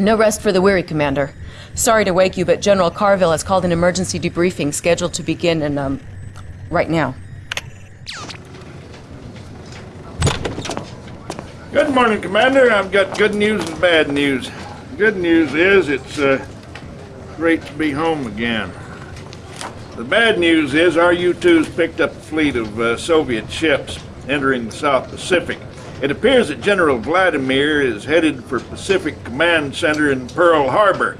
No rest for the weary, Commander. Sorry to wake you, but General Carville has called an emergency debriefing scheduled to begin in, um, right now. Good morning, Commander. I've got good news and bad news. Good news is it's uh, great to be home again. The bad news is our U-2's picked up a fleet of uh, Soviet ships entering the South Pacific. It appears that General Vladimir is headed for Pacific Command Center in Pearl Harbor,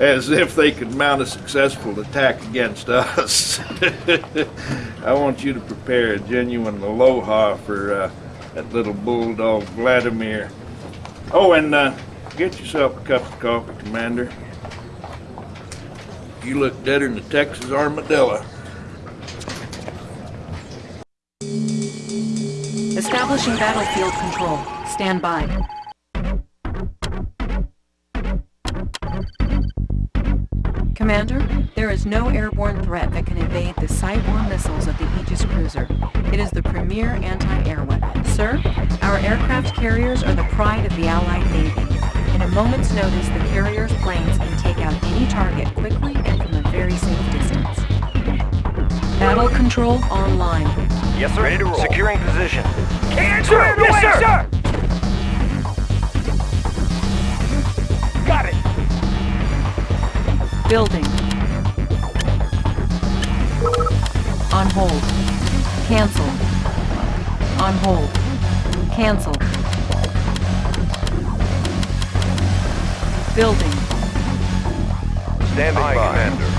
as if they could mount a successful attack against us. I want you to prepare a genuine aloha for uh, that little bulldog Vladimir. Oh, and uh, get yourself a cup of coffee, Commander. You look deader than a Texas armadillo. Establishing battlefield control. Stand by. Commander, there is no airborne threat that can evade the Site-1 missiles of the Aegis cruiser. It is the premier anti-air weapon. Sir, our aircraft carriers are the pride of the Allied Navy. In a moment's notice, the carrier's planes can take out any target quickly and from a very safe distance. Battle control online. Yes, sir. Ready to roll. Securing position. Hands sir, yes, sir. sir! Got it! Building. On hold. Cancel. On hold. Cancel. Building. Standing Aye, by. Commander.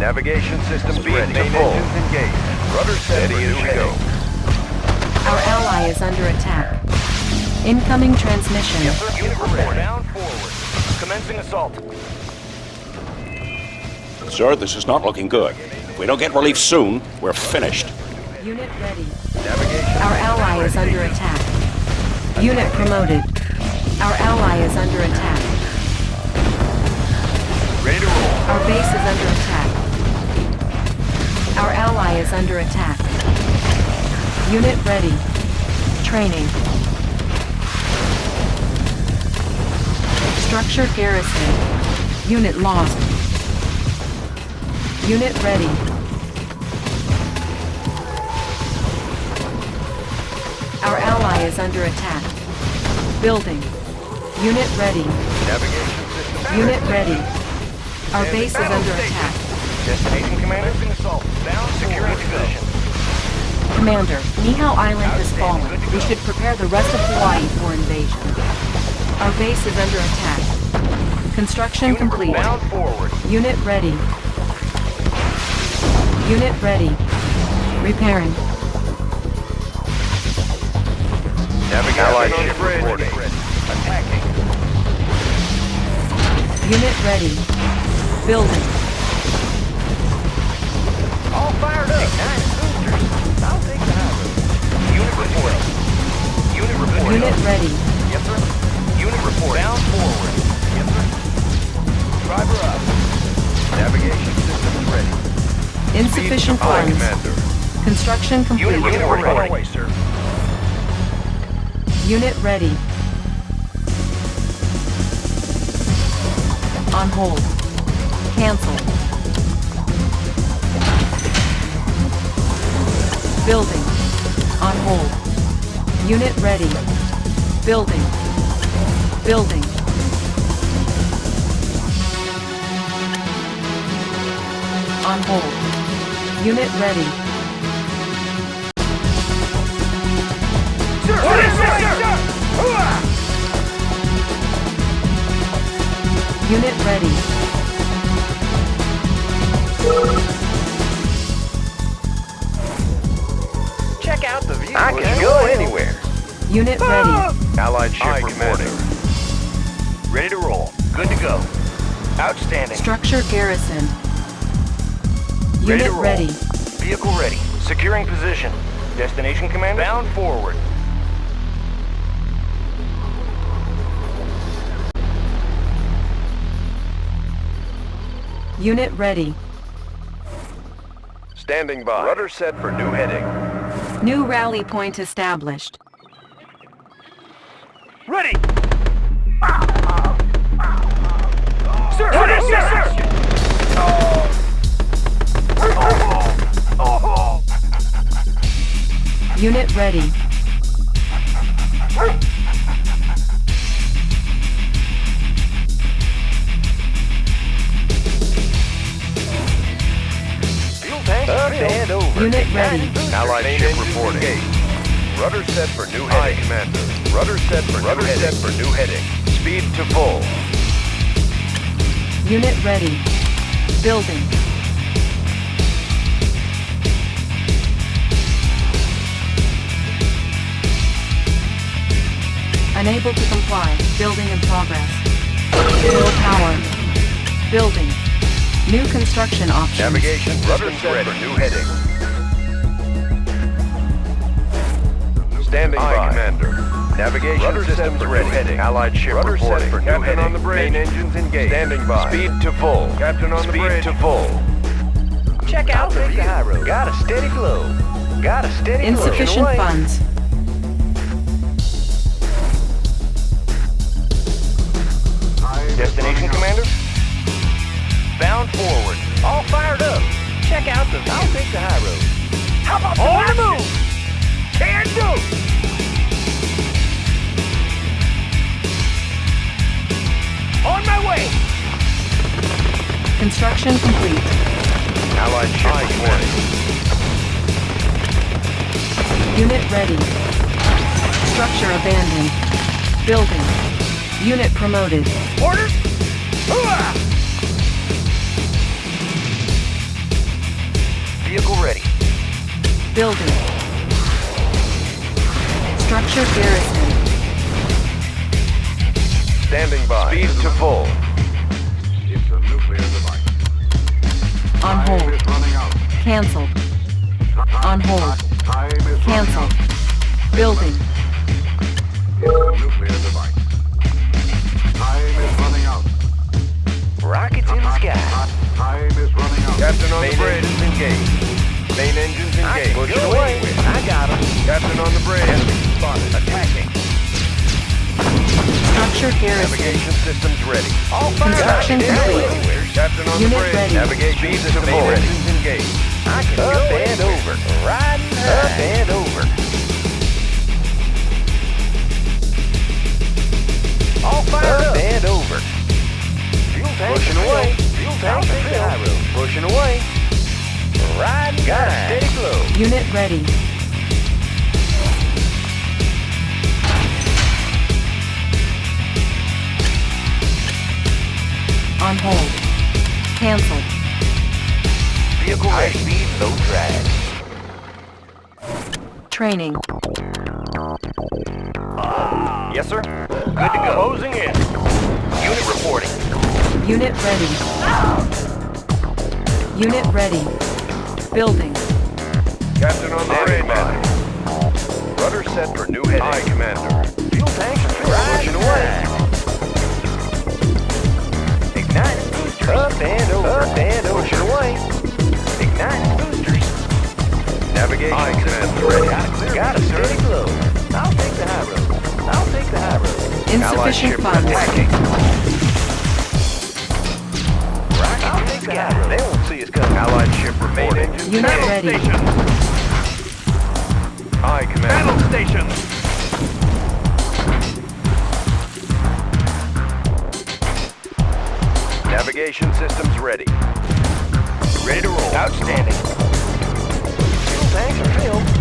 Navigation systems Speed ready to to full. engines engaged. Rudder set Steady for as new you heading. go. Our ally is under attack. Incoming transmission. Yes, sir. Unit report. Bound forward. Commencing assault. Sir, this is not looking good. If we don't get relief soon, we're finished. Unit ready. Navigation. Our ally is under attack. Unit promoted. Our ally is under attack. Ready to roll. Our base is under attack. Our ally is under attack. Unit ready. Training. Structure garrison. Unit lost. Unit ready. Our ally is under attack. Building. Unit ready. Navigation system. Unit ready. Our base is under attack. Destination commander. Assault. Bound securing position. Commander, Niihau Island has fallen. We should prepare the rest of Hawaii for invasion. Our base is under attack. Construction Unit complete. forward. Unit ready. Unit ready. Repairing. Navigation Allied on ship reporting. Attacking. Unit ready. Building. All fired up. Nine road. Unit report. Unit ready. Yes, sir. Unit report. Down forward. Yes, sir. Driver up. Navigation systems ready. Insufficient funds. Commander. Construction complete. Unit report. On our way, sir. Unit ready. On hold. Cancel. Building. On hold. Unit ready. Building. Building. On hold. Unit ready. Sir, sir, sir, sir! Unit ready. Unit ready. Allied ship Aye, reporting. Commander. Ready to roll. Good to go. Outstanding. Structure garrison. Ready Unit to roll. ready. Vehicle ready. Securing position. Destination commander. Bound forward. Unit ready. Standing by. Rudder set for new heading. New rally point established. Ready! Sir, ready, sir, sir! Unit ready. Fuel tank is Unit ready. Allied ship reporting. Rudder set for new heading. Aye, Commander. Rudder set for Rudder new set for new heading. Speed to full. Unit ready. Building. Unable to comply. Building in progress. Low power. Building. New construction options. Navigation rudder set for new heading. Standing by, Commander. Navigation rudder systems for ready. Heading. Allied ship rudder reporting. set for Captain new heading. on the bridge. Main engines engaged. Standing by. Speed to full. Captain on Speed the bridge. Speed to full. Check out the view. Got a steady flow. Got a steady flow. Insufficient funds. Destination, Commander? Bound forward. All fired up. Check out the. I'll take the high road. How about On the move? Can do. On my way. Construction complete. Allied ship reporting. Unit ready. Structure abandoned. Building. Unit promoted. Orders. Hooah! Vehicle ready. Building. Structure garrison. Standing by. Speed to full. It's a nuclear device. On Time hold. is running out. Cancelled. On hold. Time is running Cancel. out. Building. It's a nuclear device. Time is running out. Rockets in the sky. Time is running out. Captain on the bridge. Engines engaged. Main engines engaged. Push go away. I got him. Captain on the bridge. Enemy spotted. Attacking. Structure garrison. Navigation systems ready. All fired Construction complete. Captain on Unit the bridge. ready. Navigation system ready. Engines engaged. I can up go and over. Riding Up and over. All fired up. and over. Fuel tank Pushing away. Fuel tank take the high road. Pushing away. Riding Got a steady flow. Unit ready. Hold. Cancelled. Vehicle. High speed, low drag. Training. Yes, sir. Good to go. Closing in. Unit reporting. Unit ready. Unit ready. Building. Captain on the Standing by. Rudder set for new heading. Aye, Commander. Fuel tanks are filled. Pushing away. Up and over. Up and over. Pushing away. Igniting boosters. Navigation Aye, Commander. Ready. Got a steady flow. I'll take the high road. I'll take the high road. Insufficient ship funds. attacking. Rocket I'll take the high road. They won't see us coming. Allied ship reporting. Unit ready. Aye, Commander. Battle station. Navigation systems ready. Ready to roll. Outstanding. Fuel tanks are filled.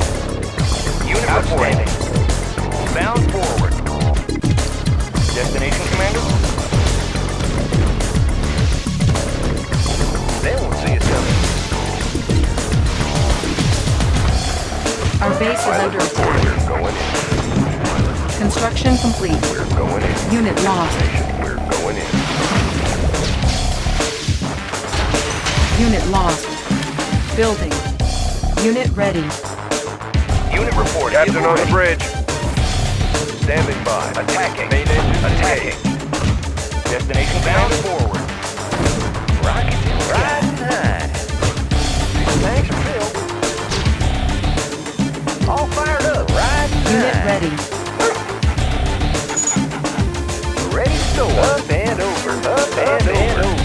Building. Unit ready. Unit report. Captain on the bridge. Standing by. Attacking. Main engine attacking. Destination bound forward. Rocket riding high. Tanks are filled. All fired up. Riding Unit high. ready. Ready to go. Up and over. Up and, and over.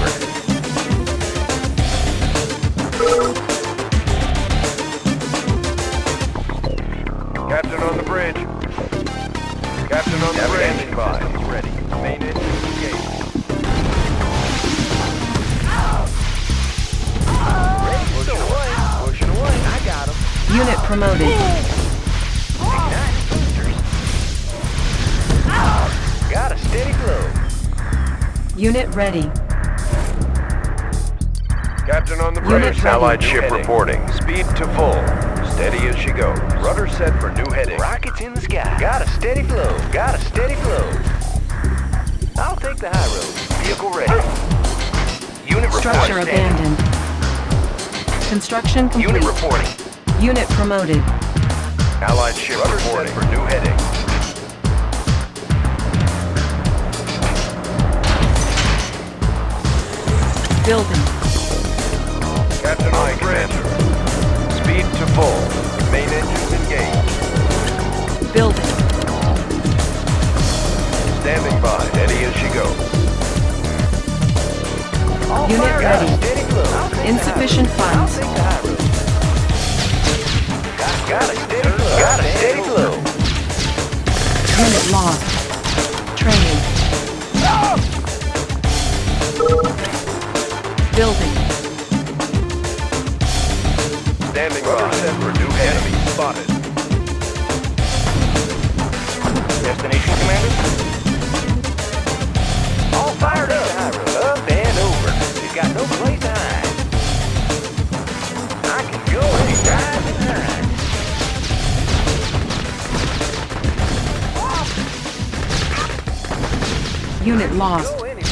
Promoted. Got a steady flow. Unit ready. Captain on the Unit bridge. ready. Allied ship heading. reporting. Speed to full. Steady as she goes. Rudder set for new heading. Rockets in the sky. Got a steady flow. Got a steady flow. I'll take the high road. Vehicle ready. Unit Structure reporting. abandoned. Construction complete. Unit reporting. Unit promoted. Allied ship reporting. for new heading. Building. Captain on the bridge. Speed to full. Main engines engaged. Building. Standing by. Steady as she goes. All Unit fired ready. up. Steady. I'll take the Insufficient high road. Funds. Got, a steady flow. Got a steady flow. Unit lost. Training. Building. Standing by. for new enemy spotted. Destination, Commander? All fired up. Up and over. Got no place Unit lost. Go anywhere.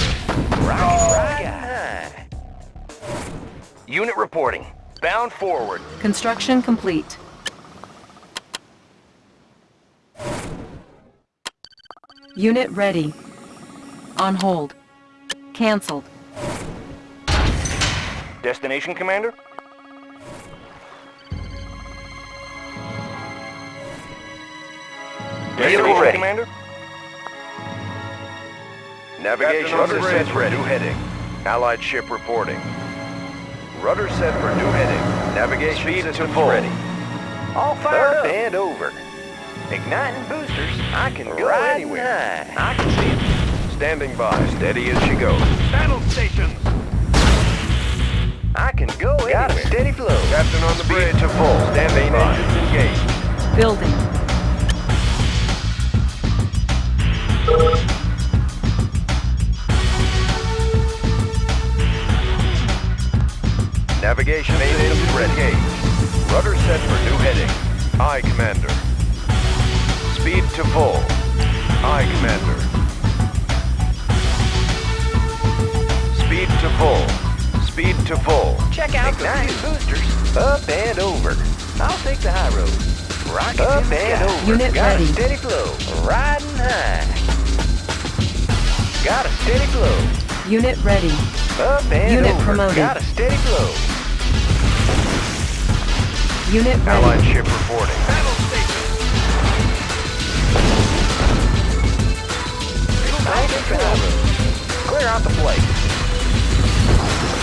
Rocket, rocket. Unit reporting. Bound forward. Construction complete. Unit ready. On hold. Cancelled. Destination, Commander? Vehicle ready. Commander? Navigation rudder set for new heading. Allied ship reporting. Rudder set for new heading. Navigation Speed to full. ready. All fired up. and over. Igniting boosters. I can go Right anywhere. I can see it. Standing by. Steady as she goes. Battle stations. I can go Got anywhere. a steady flow. Captain on the bridge to full. Standing by. Engines engaged. Building. Navigation main engines engaged. Rudder set for new heading. Aye, Commander. Speed to full. Aye, Commander. Speed to full. Speed to full. Check out Igniting boosters. Up and over. I'll take the high road. Rocket up and over. Unit Got ready. a steady flow. Riding high. Got a steady flow. Unit ready. Up and Unit over. promoted. Got a steady flow. Unit Allied ship reporting. I'll take the. Clear out the place.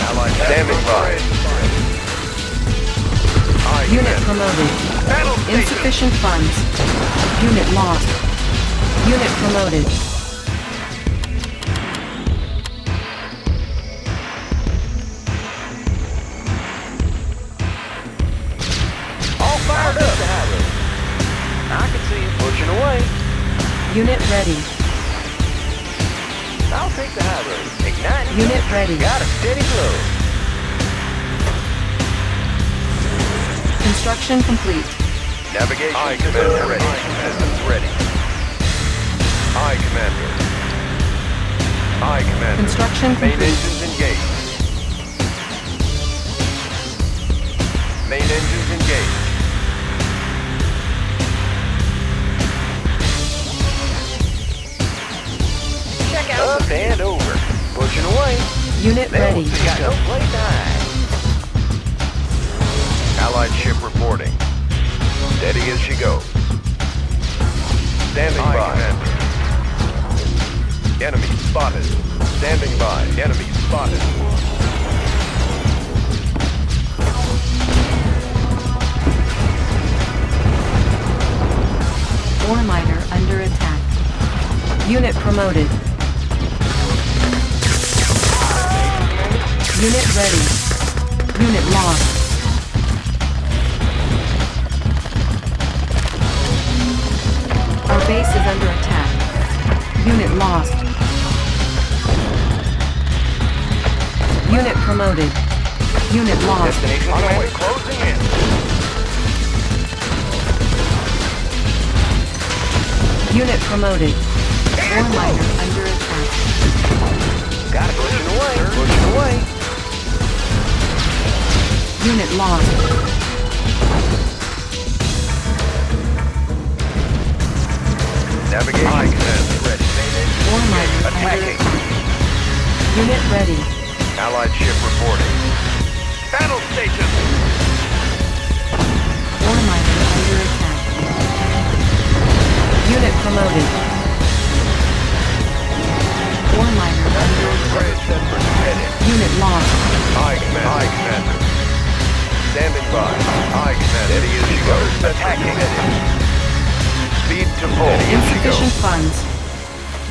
Allied standing by. Aye, Unit Commander. promoted. Insufficient funds. Unit lost. Unit promoted. Unit ready. I'll take the high road. Igniting. Unit ready. Got a steady flow. Construction complete. Navigation Aye, Commander. Ready. Systems ready. Aye, Commander. Aye, Commander. Construction Main complete. engines engaged. Main engines engaged. Up and over. Pushing away. Unit ready. Got no place to hide. Allied ship reporting. Steady as she goes. Standing by. Enemy spotted. Standing by. Enemy spotted. Ore miner under attack. Unit promoted. Unit ready. Unit lost. Our base is under attack. Unit lost. Unit promoted. Unit lost. Destination command closing in. Unit promoted. Ore miner under attack. Gotta it. Pushing away. Pushing away. Unit lost. Navigation command ready. Ore miner Attacking. attack. Unit ready. Allied ship reporting. Battle station. Ore miner under attack. Unit promoted. Ore miner under attack. Bridge set for heading. Unit lost. Aye, Commander. Aye, Commander. Standing by. Aye, Commander. Steady as she goes. Attacking. Speed to full. Steady as she Insufficient funds.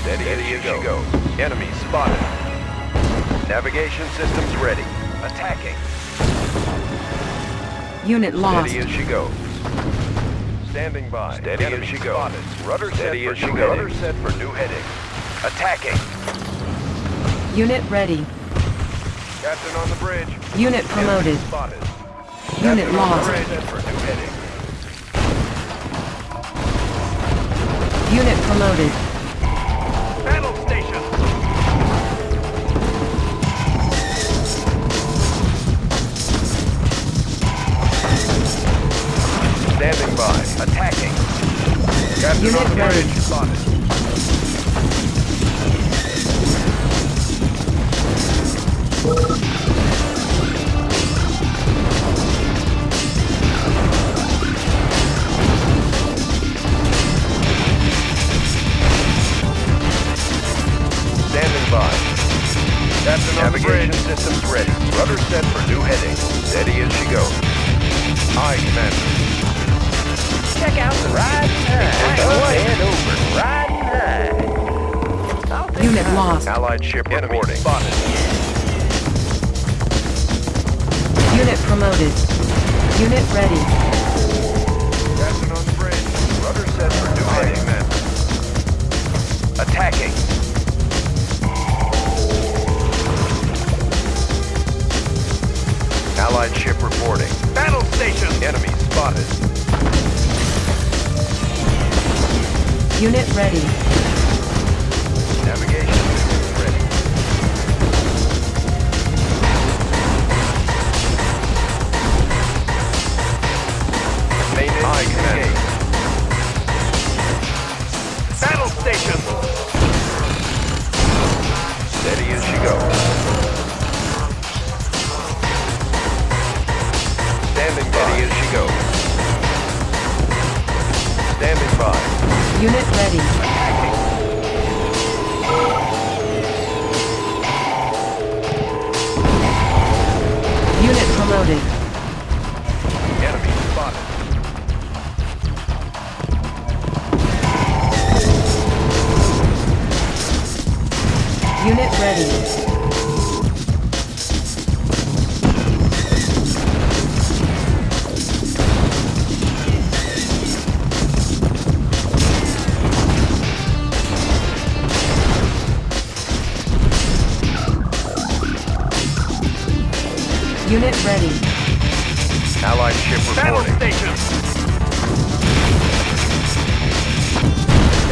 Steady as she goes. Enemy spotted. Navigation systems ready. Attacking. Unit lost. Steady as she goes. Standing by. Steady as she goes. Spotted. Rudder Steady set as she goes. Rudder set for new heading. Attacking. Unit ready. Captain on the bridge. Unit promoted. Enemy Spotted. Unit Captain lost. bridge. Set for new heading. Unit promoted. Battle station. Standing by. Attacking. Captain Unit on the bridge. Spotted. Captain on the bridge. systems ready. Rudder set for new heading. Steady as she goes. Aye, Commander. Check out the ride time. Up and over. Ride time. I'll Unit lost. Allied ship reporting. Spotted. Unit promoted. Unit ready. Captain on bridge. Rudder set for new heading. Commander. Attacking. Allied ship reporting. Battle station. Enemy spotted. Unit ready.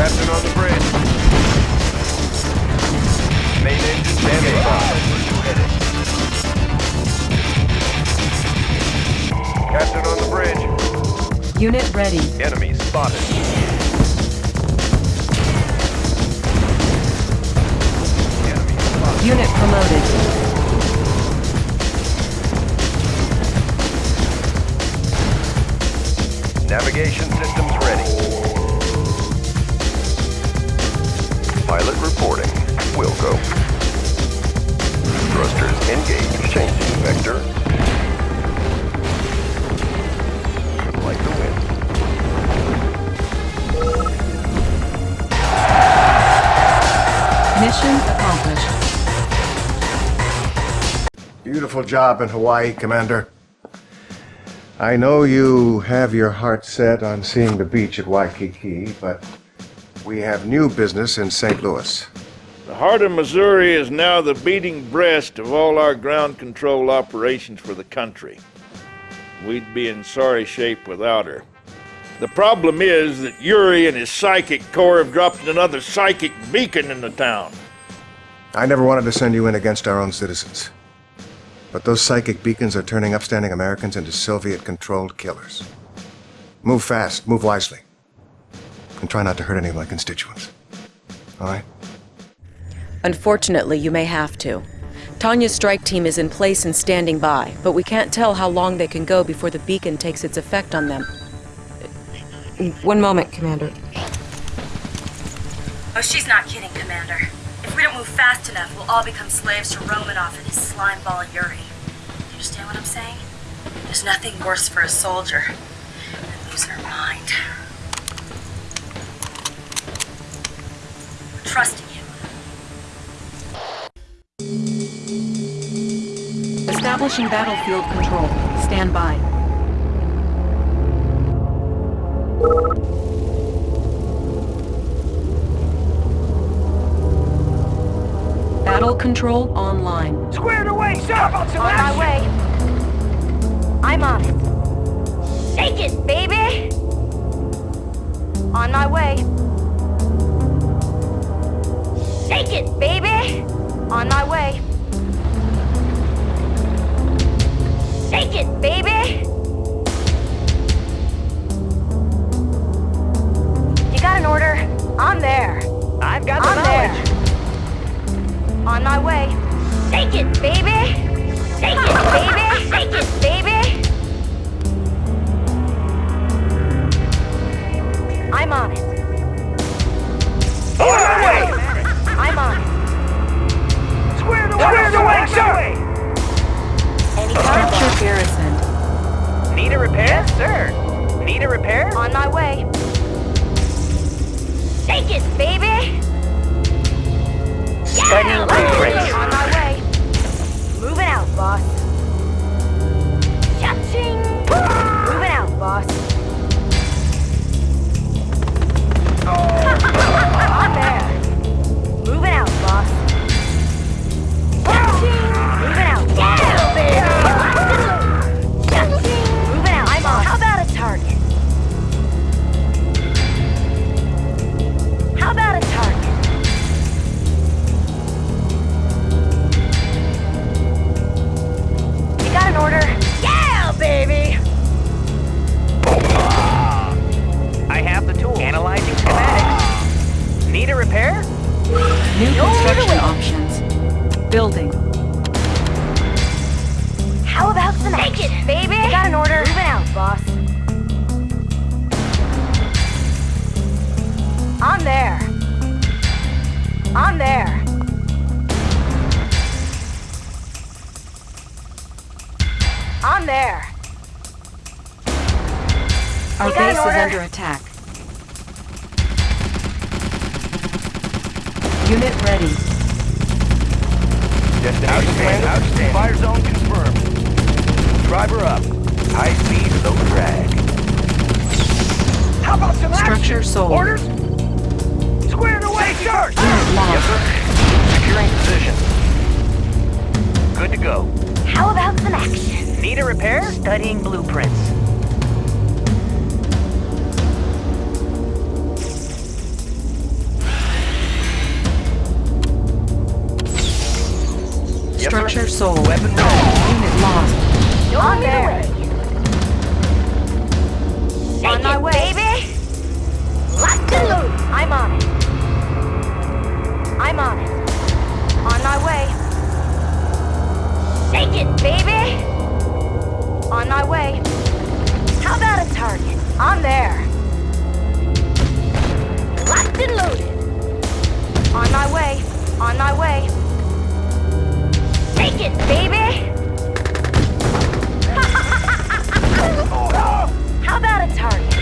Captain on the bridge. Main engine standing by. Captain on the bridge. Unit ready. Enemy spotted. Enemy spotted. Unit promoted. Navigation systems ready. Pilot reporting. Will go. Thrusters engaged. Changing vector. Like the wind. Mission accomplished. Beautiful job in Hawaii, Commander. I know you have your heart set on seeing the beach at Waikiki, but we have new business in St. Louis. The heart of Missouri is now the beating breast of all our ground control operations for the country. We'd be in sorry shape without her. The problem is that Yuri and his psychic corps have dropped another psychic beacon in the town. I never wanted to send you in against our own citizens. But those psychic beacons are turning upstanding Americans into Soviet-controlled killers. Move fast, move wisely. And try not to hurt any of my constituents. All right? Unfortunately, you may have to. Tanya's strike team is in place and standing by, but we can't tell how long they can go before the beacon takes its effect on them. One moment, Commander. Oh, she's not kidding, Commander. If we don't move fast enough, we'll all become slaves to Romanov and his slime ball Yuri. Do you understand what I'm saying? There's nothing worse for a soldier than losing her mind. Trusting you. Establishing battlefield control. Stand by. Battle control online. Squared away, sir! About some On my way. I'm on it. Shake it, baby! On my way. Shake it, baby! On my way. Shake it, baby! You got an order? I'm there. I've got the I'm knowledge. there. On my way. Shake it, baby! Shake it, baby! Shake it, baby! I'm on it. On our way! It. Squared away, Squared sir! Any Structure target? Uh-huh. garrisoned. Need a repair? Yes, sir. Need a repair? On my way. Shake it, baby! Studying Yeah! blueprints. On my way. Moving out, boss. Destination outstanding. Fire zone confirmed. Driver up. High speed, low drag. How about some Structure sold. Orders? Squared away, sir! Unit lost. Securing position. Good to go. How about some action? Need a repair? Studying blueprints. Structure sold. Weapon ready. Unit lost. I'm there. On my way. baby! Locked and loaded. I'm on it. I'm on it. On my way. Take it, baby! On my way. How about a target? I'm there. Locked and loaded. On my way. On my way. Take it, baby! How about a target?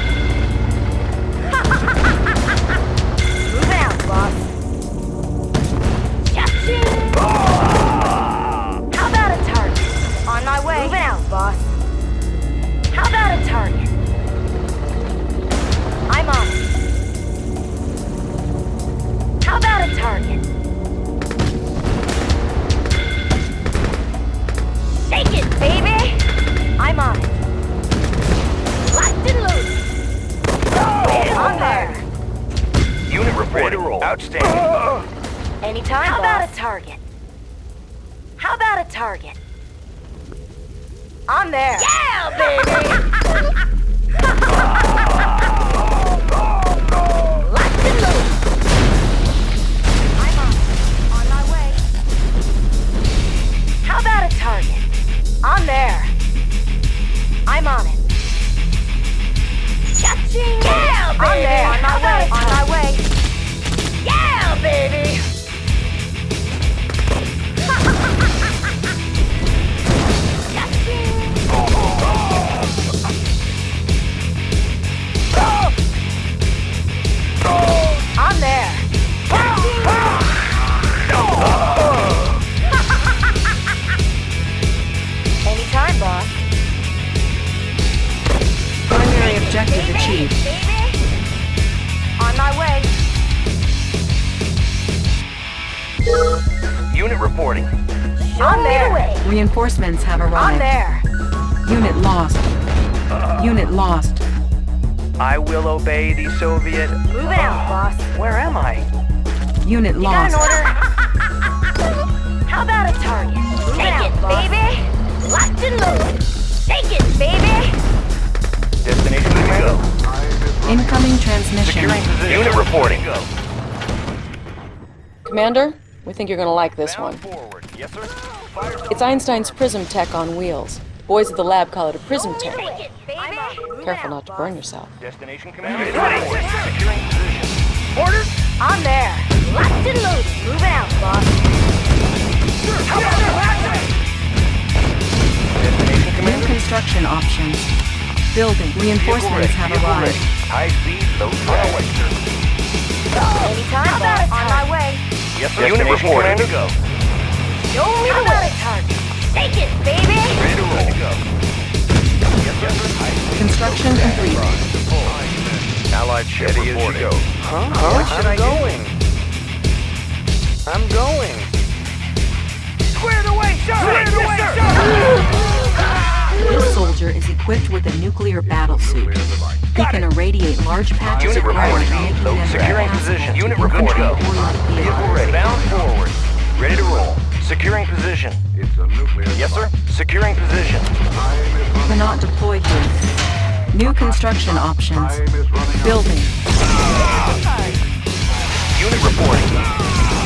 reporting. Outstanding. Anytime. How boss. about a target? How about a target? I'm there. Yeah, baby! And. I'm on. On my way. How about a target? I'm there. I'm on it. Yeah, baby! I'm there. On my way. Will obey the Soviet. Move it out, ah. boss. Where am I? Unit You got lost. an order? How about a target? Take it, baby. Locked and loaded. Take it, baby. Destination commando. Incoming transmission. Securing position. Unit reporting. Commander, we think you're gonna like this Bound one. forward. Yes, sir. Fire It's Einstein's prism tech on wheels. Boys at the lab call it a Prism Tank. Take it, baby. Move Careful not to burn yourself. Destination commando. Securing position. Orders. I'm there. Locked and loaded. Move out, boss. How about that? Destination New construction options. Building. Reinforcements have Vehicle ready. arrived. High speed, low drag. Anytime, How about On my way. Yes, sir. Unit reporting. Ready to go. Show me the way. target? Take it, baby. Ready to roll. go. Yes, sir. High speed, Construction low complete. Allied ship reporting. Huh? Huh? I'm going. I'm going. Squared away, sir! Squared away, sir! This soldier is equipped with a nuclear battle suit. He can irradiate large patches Unit of ground, reporting. making them Securing position. Unit infantry reporting. or Vehicle ready. Bound forward. Ready to roll. Securing position. It's a nuclear Yes, sir. Securing position. Time is running Cannot deploy here. New construction options. Time is running out. Building. Unit reporting.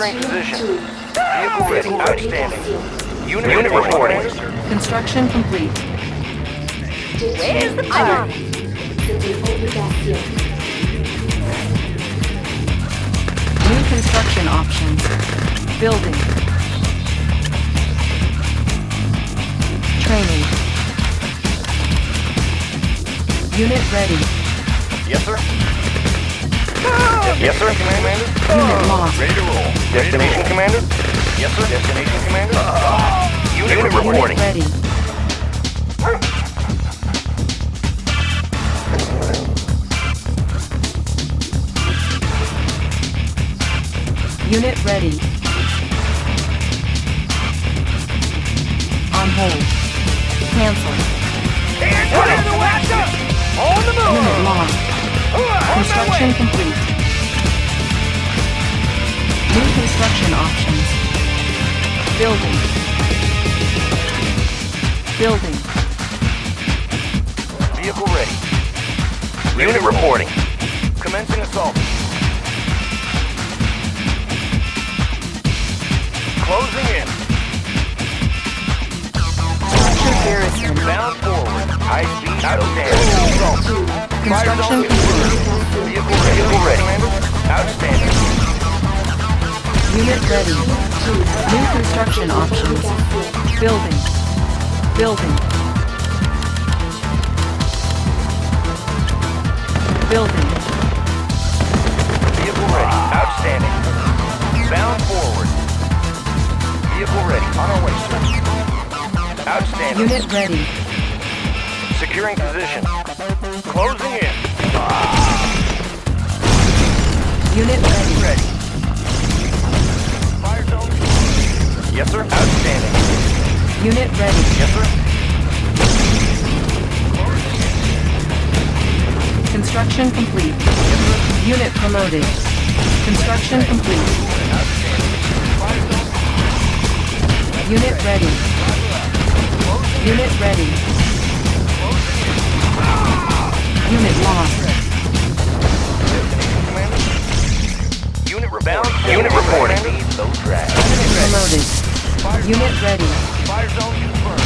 Securing position. Vehicle ready. Outstanding. Unit, Unit reporting. Construction complete. Where's the fire? New construction options. Building. Training. Unit ready. Yes, sir. Yes, sir, Commander. Unit lost. Ready to roll. Destination, Commander? Yes, sir. Destination, Commander? Uh, unit, Unit reporting. ready. Unit ready. On hold. Cancel. On the way, On the move! Unit lost. Construction complete. New construction options. Building. Building. Vehicle ready. Unit reporting. Commencing assault. Closing in. Structure garrison. Bound forward. High speed. Outstanding. Assault. Fire Construction complete. Vehicle ready. Vehicle ready. Outstanding. Unit ready. New construction options. Building. Building. Building. Vehicle ready. Outstanding. Bound forward. Vehicle ready. On our way, sir. Outstanding. Unit ready. Securing position. Closing in. Unit ready. Ready. Yes, sir. Outstanding. Unit ready. Yes, sir. Construction complete. Unit promoted. Construction complete. Unit ready. Unit ready. Unit lost. Unit rebound. Unit reporting. Low drag. Unit ready. Fire zone confirmed.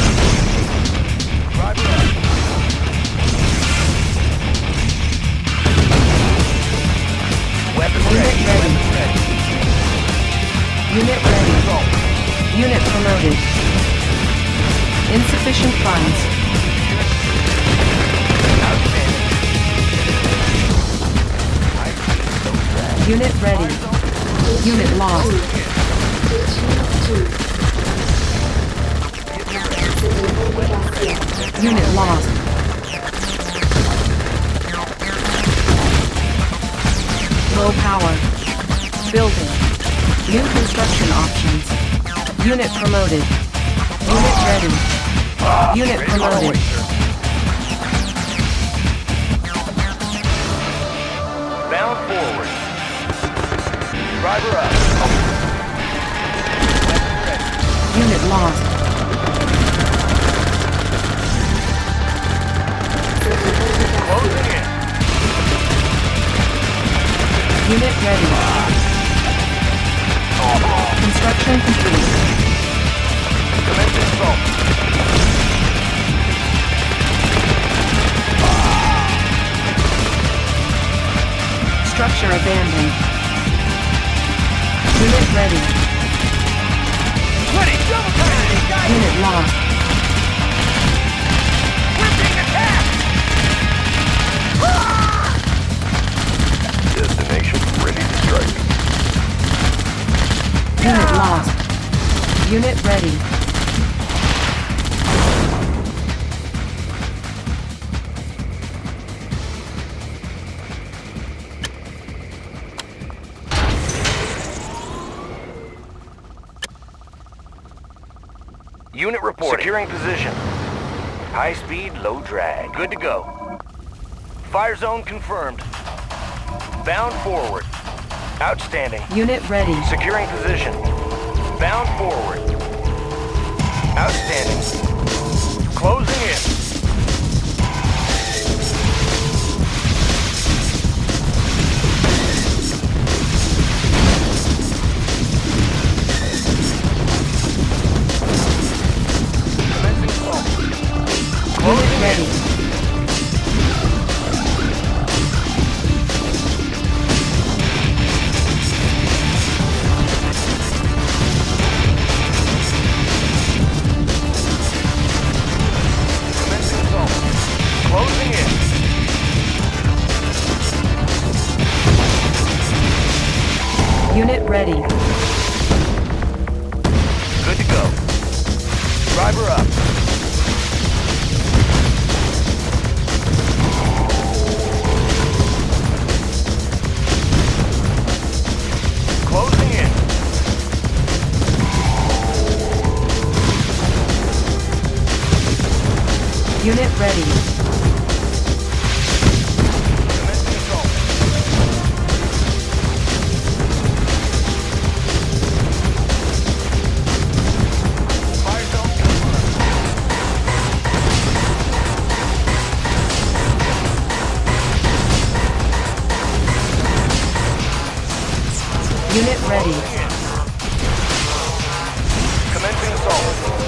Driver up. Weapon Unit ready. ready. Weapon ready. Unit ready. Unit promoted. Insufficient funds. Outstanding. Unit ready. Unit lost. Unit lost. Low power. Building. New construction options. Unit promoted. Unit ready. Unit promoted. Bound forward. Driver up. Unit lost. Unit ready. Construction complete. Commence assault. Structure abandoned. Unit ready. Ready. Double time. Unit lost. We're being attacked. Strike. Unit lost. Unit ready. Unit report. Securing position. High speed, low drag. Good to go. Fire zone confirmed. Bound forward. Outstanding. Unit ready. Securing position. Bound forward. Outstanding. Closing in. Unit ready. Commencing assault.